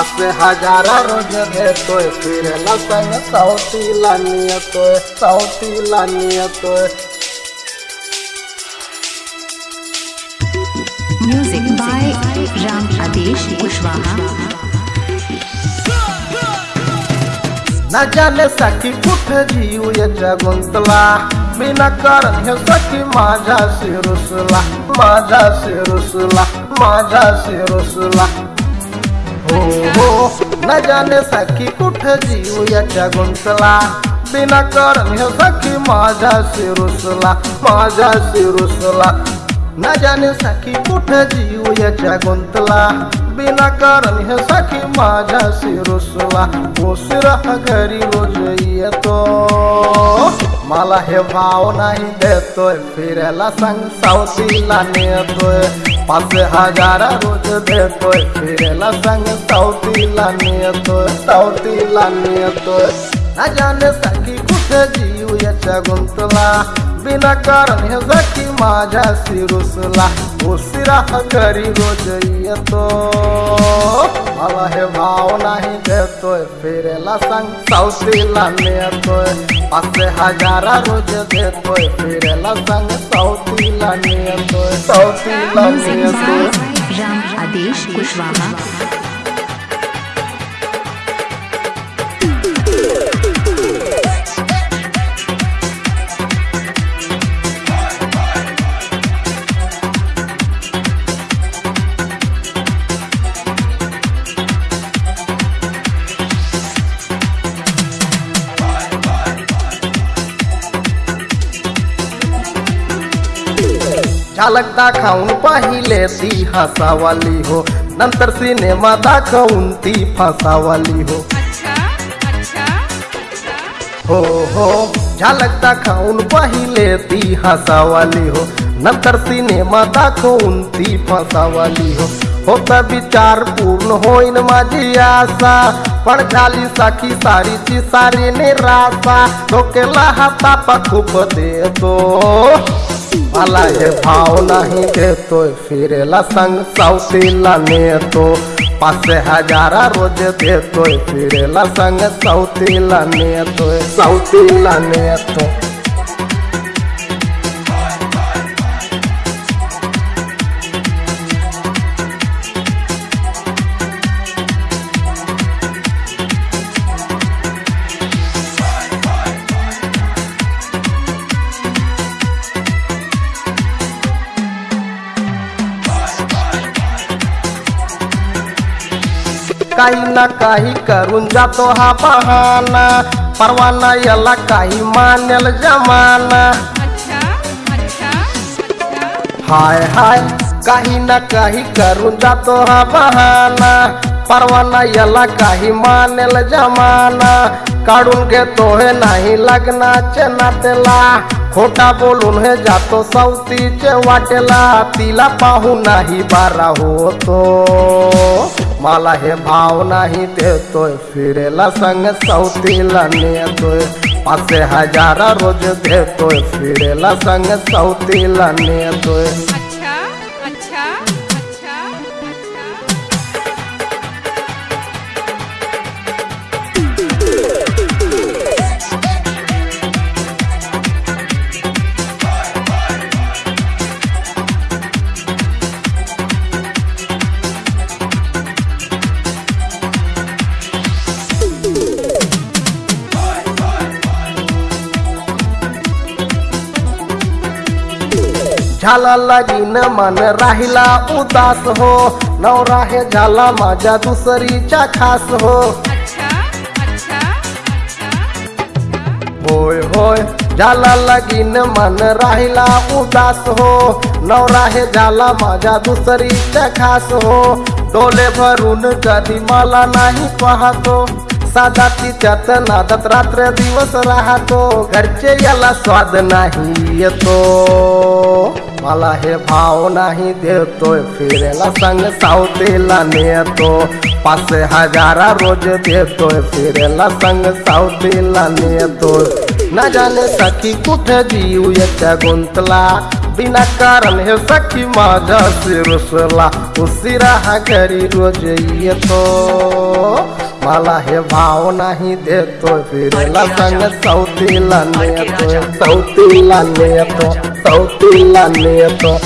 असे हजारा रोज देतोय फिरायला संग सावतीला नियतोय सावतीला नियतोय Music by Ram Adesh Kushwaha. न जाने सखी कुठे जीव याच्या गुंतला बिना कारण हे सखी माझ्या शिरुसला माझ्या शिरुसला माझ्या शिरुसला हो न जाने सखी कुठे जीव याच्या गुंतला. बिना कारण हे सखी माझ्या शिरुसला माझ्या शिरुसला. न जाने सखी कुठे जीव याच्या गुंतला. बिना कारण हे सखी माझ्या शिरुसला. उशिरा घरी रोज येतो. मला हे भाव नाही देतोय, फिरायला सांग सावतीला नेतोय. पाच हज़ार रोज देतोय फिरायला सांग सावतीला नेतोय सावतीला नेतोय न जाने सखी कुठे जीव ये गुंतला बिना कारण है जाकी माजा माझ्या शिरुसला उशिरा घरी रोज येतो मला हे भाव नाही देतोय संग सौती लाने तो पास हजारा रोज दे फिरायला संग सावतीला नेतोय सावतीला Music नेतोय by Ram Adesh Kushwaha. झलक दाखवून पाहिले ती हसावाली हो. नंतर सिनेमा दाखवून ती फसावाली हो. हो हो. झलक दाखवून पाहिले ती हसावाली हो. नंतर सिनेमा दाखवून ती फसावाली हो. होता विचार पूर्ण होईन माझी आशा. पण झाली साखी सारीची सारी निराशा. डोक्याला हातापा खूप देतो. मला है भाव नहीं दे देतोय फिरेला सांग ने तो। पास हजारा रोज दे देतोय फिरेला सांग तो नेतोय ने नेतो काही ना काही करून जातो हा बहाना. परवाना याला काही मानेल जमाना. हाय हाय काही ना काही करून जातो हा बहाना. परवाना याला काही मानेल जमाना. काढून घेतो हे नाही लग्नाचे नातेला खोटा बोलून हे जातो सवतीचे वाटेला. तिला पाहू नाही बारा होतो. मला हे भाव नाही देतोय. फिरेला संग सवतीला नेतोय. पाचशे हजारा रोज देतोय. फिरेला संग सवतीला नेतोय. झाला लगीन मन राहिला उदास हो. नवरा हे झाला माझ्या दुसरीच्या खास हो. अच्छा अच्छा होय होय झाला लगीन मन राहिला उदास हो. नवरा हे झाला माझ्या दुसरीच्या खास हो. डोले भरून कधी मला नाही पाहतो. साधा तिच्यात नादात रात्र दिवस राहतो. घरचे याला स्वाद नाही येतो. मला हे भाव नाही देतोय फिरायला सांग सावतेला नेतो. पाचशे हजारा रोज देतोय फिरायला सांग सावतेला नेतोय. न जाने सखी कुठे जीव याच्या गुंतला? विनाकारण हे सखी माझ्याशी रुसला उशिरा हा घरी रोज येतो. मला हे भाव नाही देतो फिरायला संग सौती नेतो तो नेतो लाने नेतो